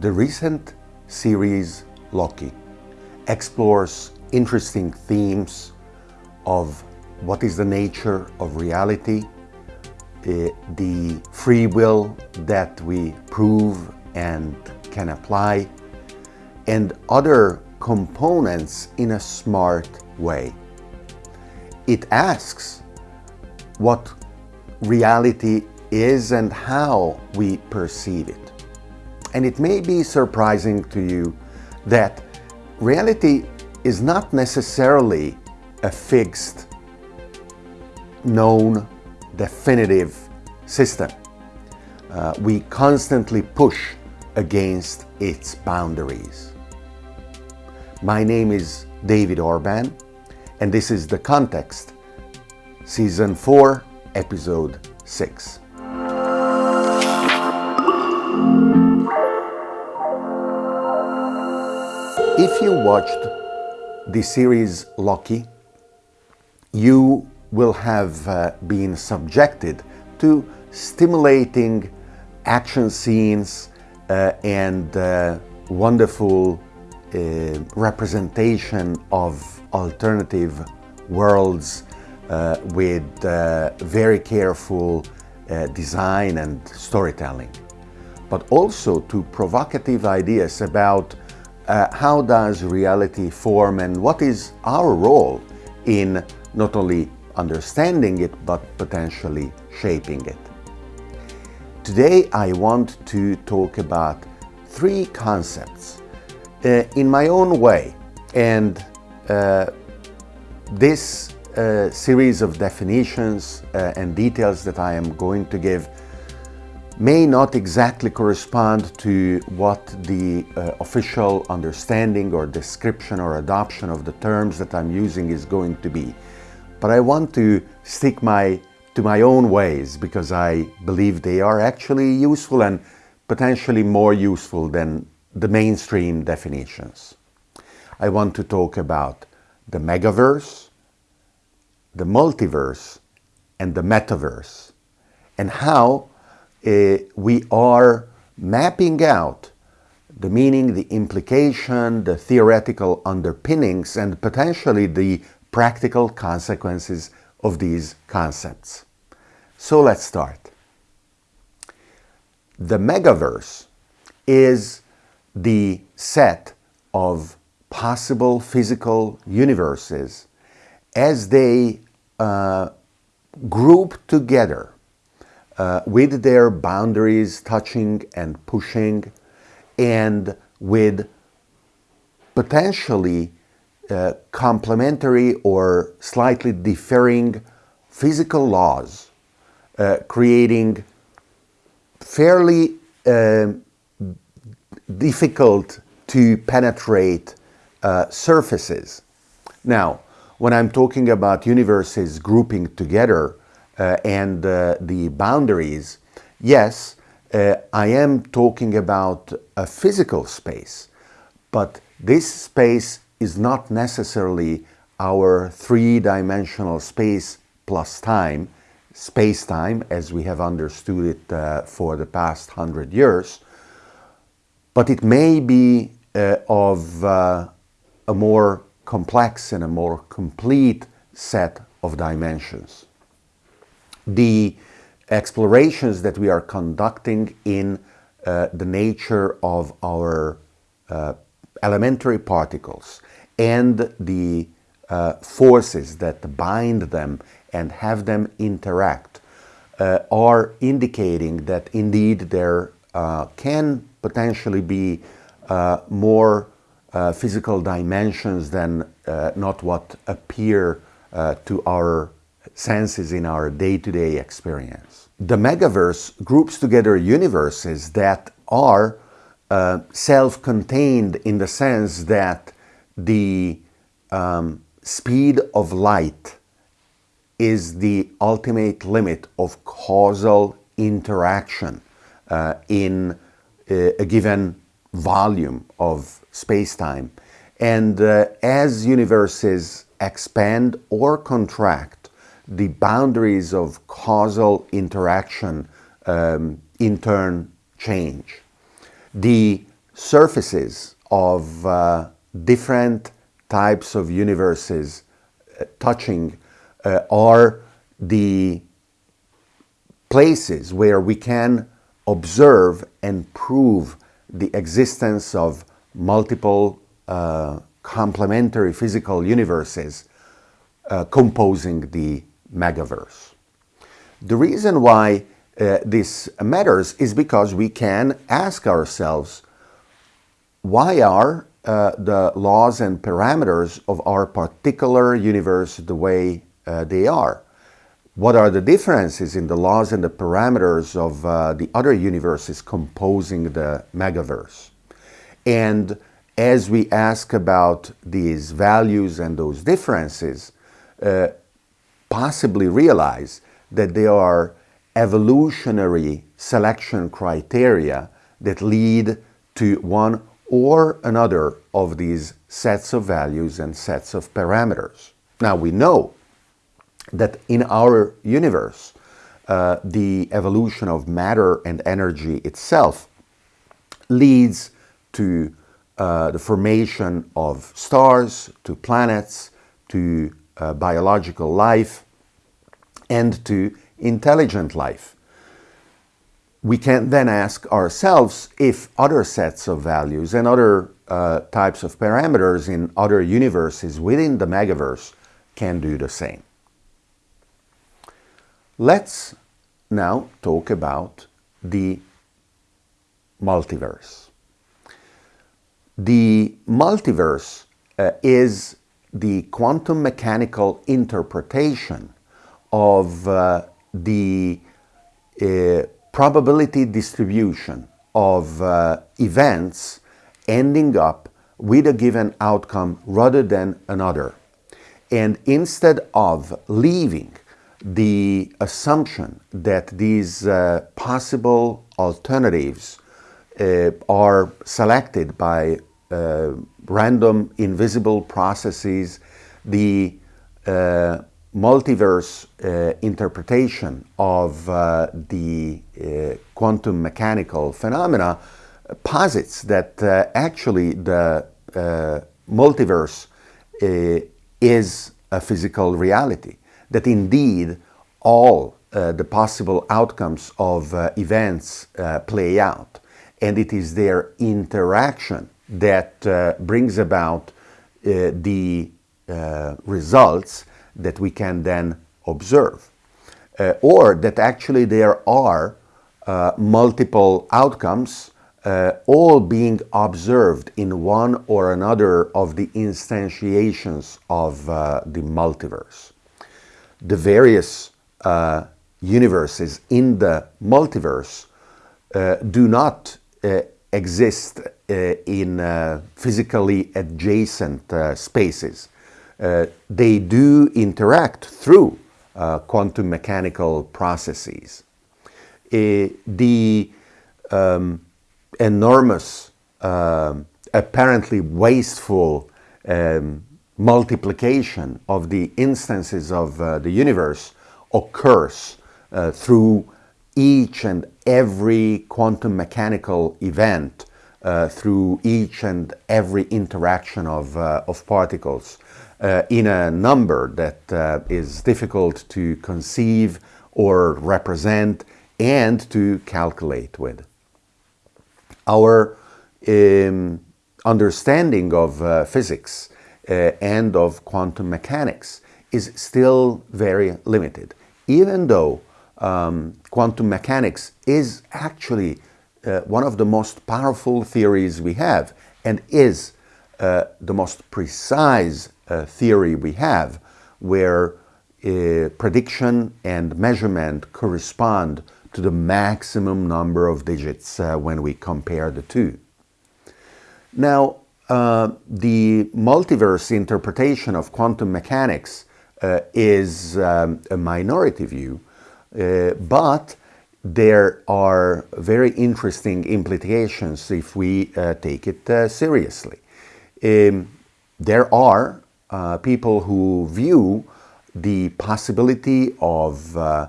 The recent series Loki explores interesting themes of what is the nature of reality, uh, the free will that we prove and can apply, and other components in a smart way. It asks what reality is and how we perceive it. And it may be surprising to you that reality is not necessarily a fixed, known, definitive system. Uh, we constantly push against its boundaries. My name is David Orban, and this is The Context, Season 4, Episode 6. If you watched the series Loki, you will have uh, been subjected to stimulating action scenes uh, and uh, wonderful uh, representation of alternative worlds uh, with uh, very careful design and storytelling, but also to provocative ideas about uh, how does reality form and what is our role in not only understanding it but potentially shaping it. Today I want to talk about three concepts uh, in my own way and uh, this uh, series of definitions uh, and details that I am going to give may not exactly correspond to what the uh, official understanding or description or adoption of the terms that I'm using is going to be. But I want to stick my, to my own ways because I believe they are actually useful and potentially more useful than the mainstream definitions. I want to talk about the megaverse, the multiverse, and the metaverse, and how we are mapping out the meaning, the implication, the theoretical underpinnings, and potentially the practical consequences of these concepts. So let's start. The megaverse is the set of possible physical universes as they uh, group together uh, with their boundaries touching and pushing and with potentially uh, complementary or slightly differing physical laws, uh, creating fairly uh, difficult to penetrate uh, surfaces. Now, when I'm talking about universes grouping together, and uh, the boundaries, yes, uh, I am talking about a physical space, but this space is not necessarily our three-dimensional space plus time, space-time as we have understood it uh, for the past hundred years, but it may be uh, of uh, a more complex and a more complete set of dimensions the explorations that we are conducting in uh, the nature of our uh, elementary particles and the uh, forces that bind them and have them interact uh, are indicating that indeed there uh, can potentially be uh, more physical dimensions than not what appear to our senses in our day-to-day -day experience. The megaverse groups together universes that are uh, self-contained in the sense that the um, speed of light is the ultimate limit of causal interaction uh, in uh, a given volume of space-time. And uh, as universes expand or contract, the boundaries of causal interaction um, in turn change. The surfaces of uh, different types of universes uh, touching uh, are the places where we can observe and prove the existence of multiple uh, complementary physical universes uh, composing the megaverse. The reason why uh, this matters is because we can ask ourselves why are uh, the laws and parameters of our particular universe the way uh, they are? What are the differences in the laws and the parameters of uh, the other universes composing the megaverse? And as we ask about these values and those differences, uh, possibly realize that there are evolutionary selection criteria that lead to one or another of these sets of values and sets of parameters. Now we know that in our universe, uh, the evolution of matter and energy itself leads to uh, the formation of stars, to planets, to uh, biological life, and to intelligent life. We can then ask ourselves if other sets of values and other uh, types of parameters in other universes within the megaverse can do the same. Let's now talk about the multiverse. The multiverse uh, is the quantum mechanical interpretation of uh, the uh, probability distribution of uh, events ending up with a given outcome rather than another. And instead of leaving the assumption that these uh, possible alternatives uh, are selected by uh, random invisible processes, the uh, multiverse uh, interpretation of uh, the quantum mechanical phenomena posits that actually the multiverse is a physical reality that indeed all uh, the possible outcomes of uh, events uh, play out. And it is their interaction that uh, brings about uh, the uh, results that we can then observe. or that actually there are multiple outcomes all being observed in one or another of the instantiations of the multiverse the various uh, universes in the multiverse uh, do not uh, exist uh, in uh, physically adjacent uh, spaces. they do interact through quantum mechanical processes. the um, enormous, um, apparently wasteful um, multiplication of the instances of uh, the universe occurs uh, through each and every quantum mechanical event, uh, through each and every interaction of, uh, of particles uh, in a number that uh, is difficult to conceive or represent and to calculate with. Our um, understanding of physics uh, and of quantum mechanics is still very limited, even though um, quantum mechanics is actually uh, one of the most powerful theories we have and is uh, the most precise uh, theory we have where uh, prediction and measurement correspond to the maximum number of digits uh, when we compare the two. Now, uh, the multiverse interpretation of quantum mechanics is um, a minority view, but there are very interesting implications if we uh, take it uh, seriously. Um, there are people who view the possibility of uh,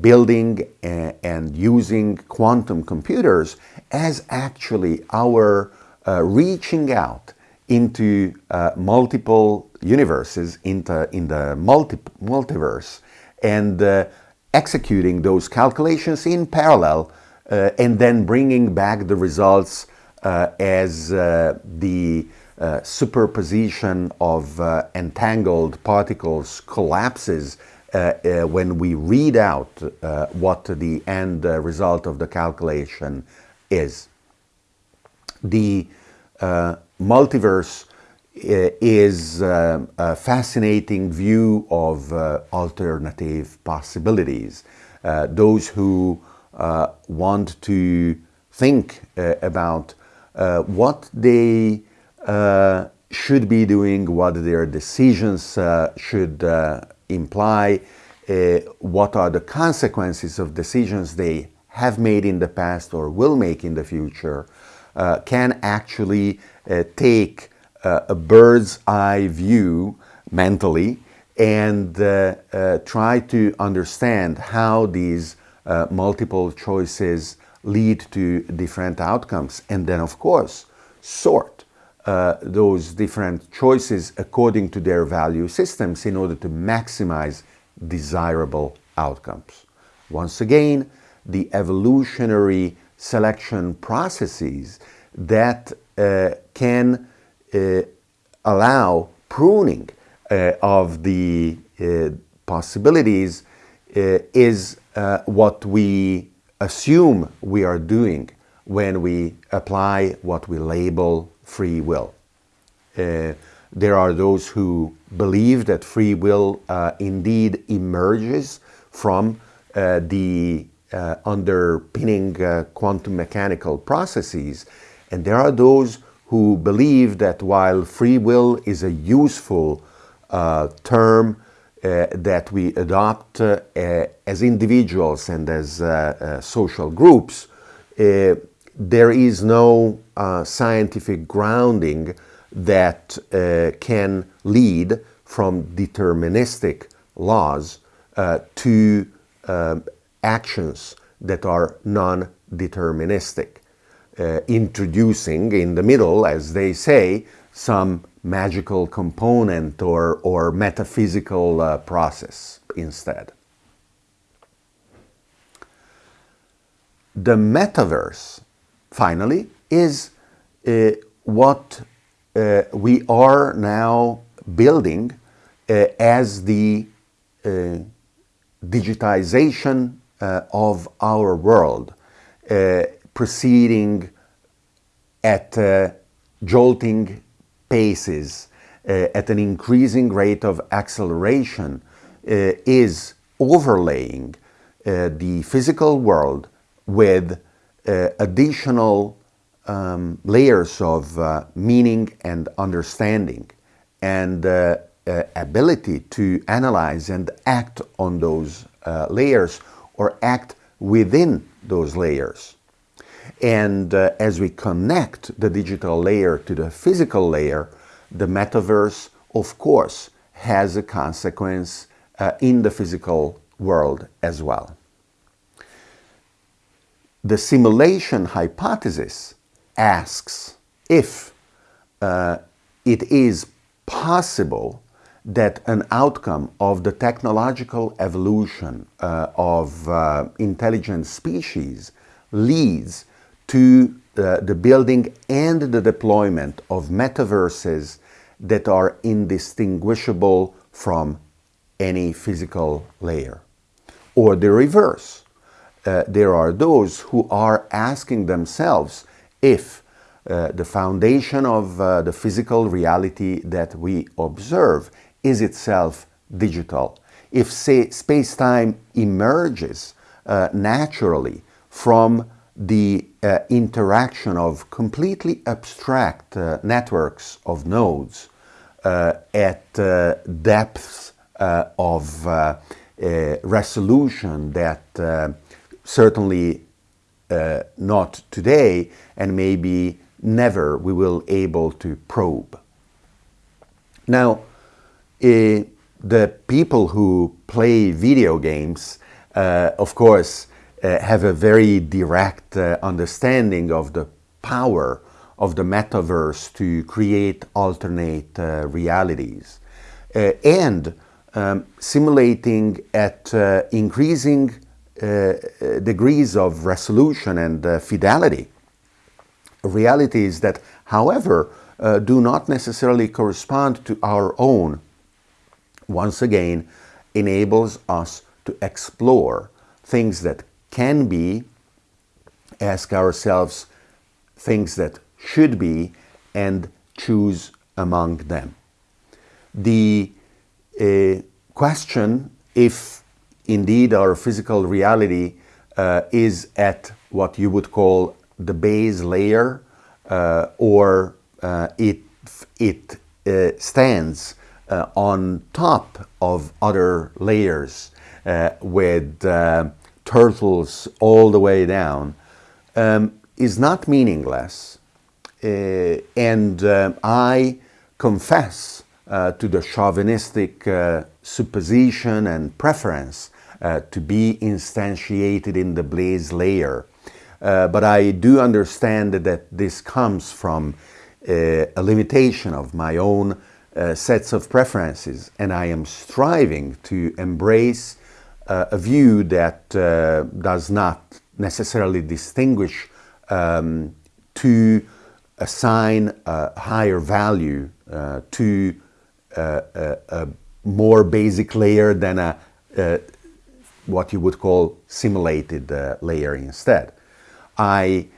building and, and, using quantum computers as actually our uh, reaching out into uh, multiple universes, into, in the multi multiverse, and uh, executing those calculations in parallel uh, and then bringing back the results uh, as the superposition of entangled particles collapses uh, uh, when we read out uh, what the end result of the calculation is. The multiverse is uh, a fascinating view of uh, alternative possibilities. Uh, those who want to think about what they should be doing, what their decisions should imply uh, what are the consequences of decisions they have made in the past or will make in the future, uh, can actually uh, take uh, a bird's eye view mentally and uh, uh, try to understand how these multiple choices lead to different outcomes. And then, of course, sort uh, those different choices according to their value systems in order to maximize desirable outcomes. Once again, the evolutionary selection processes that uh, can uh, allow pruning uh, of the uh, possibilities uh, is what we assume we are doing when we apply what we label free will. Uh, there are those who believe that free will uh, indeed emerges from uh, the uh, underpinning uh, quantum mechanical processes, and there are those who believe that while free will is a useful uh, term that we adopt as individuals and as social groups, there is no uh, scientific grounding that uh, can lead from deterministic laws uh, to um, actions that are non-deterministic, uh, introducing in the middle, as they say, some magical component or, or metaphysical uh, process instead. The metaverse finally, is uh, what uh, we are now building uh, as the uh, digitization of our world, proceeding at jolting paces, at an increasing rate of acceleration, is overlaying the physical world with uh, additional um, layers of uh, meaning and understanding and uh, uh ability to analyze and act on those uh, layers or act within those layers. And uh, as we connect the digital layer to the physical layer, the metaverse, of course, has a consequence in the physical world as well. The simulation hypothesis asks if uh, it is possible that an outcome of the technological evolution uh, of uh, intelligent species leads to uh, the building and the deployment of metaverses that are indistinguishable from any physical layer. Or the reverse, uh, there are those who are asking themselves if uh, the foundation of uh, the physical reality that we observe is itself digital. If space-time emerges uh, naturally from the uh, interaction of completely abstract uh, networks of nodes at depths of resolution that certainly uh, not today and maybe never we will able to probe. Now, uh, the people who play video games uh, of course, uh, have a very direct uh, understanding of the power of the metaverse to create alternate uh, realities. Uh, and um, simulating at uh, increasing degrees of resolution and fidelity realities that, however, do not necessarily correspond to our own once again enables us to explore things that can be, ask ourselves things that should be, and choose among them. The uh, question if indeed our physical reality uh, is at what you would call the base layer uh, or uh, it, it uh, stands uh, on top of other layers with turtles all the way down um, is not meaningless. Uh, and uh, I confess uh, to the chauvinistic supposition and preference to be instantiated in the base layer. but I do understand that this comes from a limitation of my own uh, sets of preferences and I am striving to embrace uh, a view that uh, does not necessarily distinguish um, to assign a higher value uh, to uh, a, a, more basic layer than a, what you would call simulated layer instead. I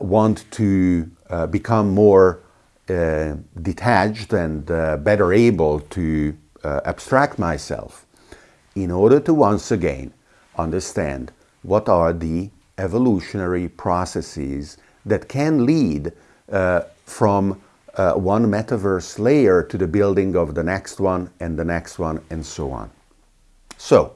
want to become more uh, detached and uh, better able to uh, abstract myself in order to once again understand what are the evolutionary processes that can lead uh, from uh, one metaverse layer to the building of the next one and the next one and so on. So,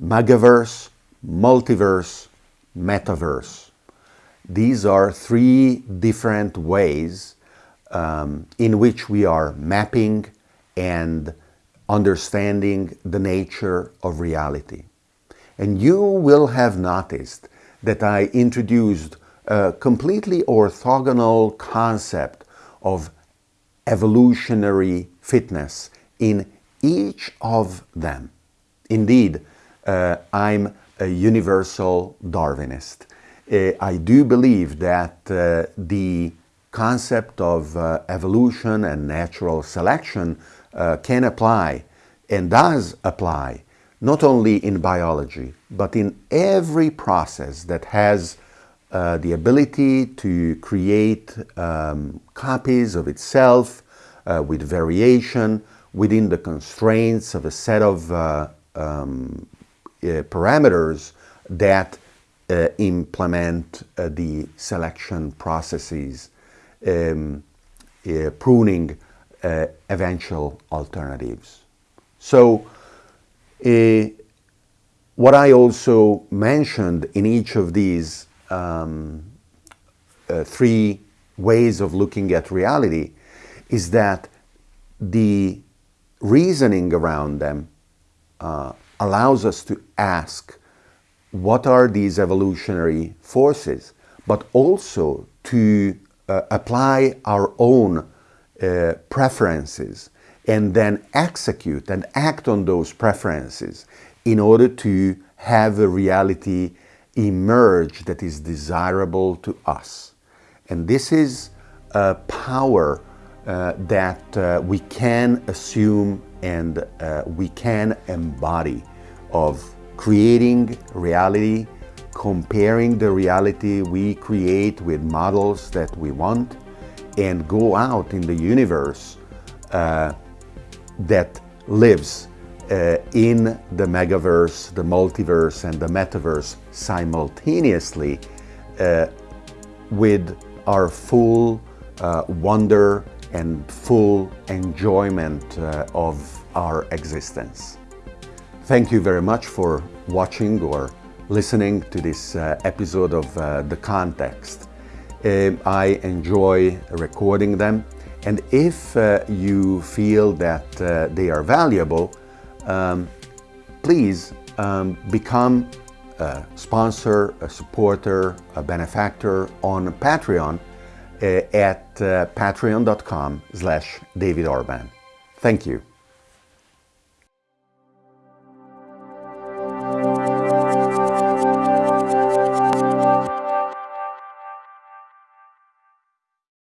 megaverse, multiverse, metaverse. These are three different ways um, in which we are mapping and understanding the nature of reality. And you will have noticed that I introduced a completely orthogonal concept of evolutionary fitness in each of them. Indeed, uh, I'm a universal Darwinist. Uh, I do believe that uh, the concept of uh, evolution and natural selection uh, can apply and does apply not only in biology but in every process that has uh, the ability to create um, copies of itself uh, with variation within the constraints of a set of um, parameters that uh, implement uh, the selection processes, um, uh, eventual alternatives. So what I also mentioned in each of these um, uh, three ways of looking at reality is that the reasoning around them uh, allows us to ask what are these evolutionary forces, but also to uh, apply our own uh, preferences and then execute and act on those preferences in order to have a reality emerge that is desirable to us. And this is a power uh, that uh, we can assume and uh, we can embody of creating reality, comparing the reality we create with models that we want, and go out in the universe uh, that lives uh, in the megaverse, the multiverse, and the metaverse simultaneously uh, with our full uh, wonder and full enjoyment uh, of our existence. Thank you very much for watching or listening to this uh, episode of The Context. Uh, I enjoy recording them and if uh, you feel that uh, they are valuable, um, please um, become a sponsor, a supporter, a benefactor on Patreon uh, at uh, patreon.com slash David Orban. Thank you.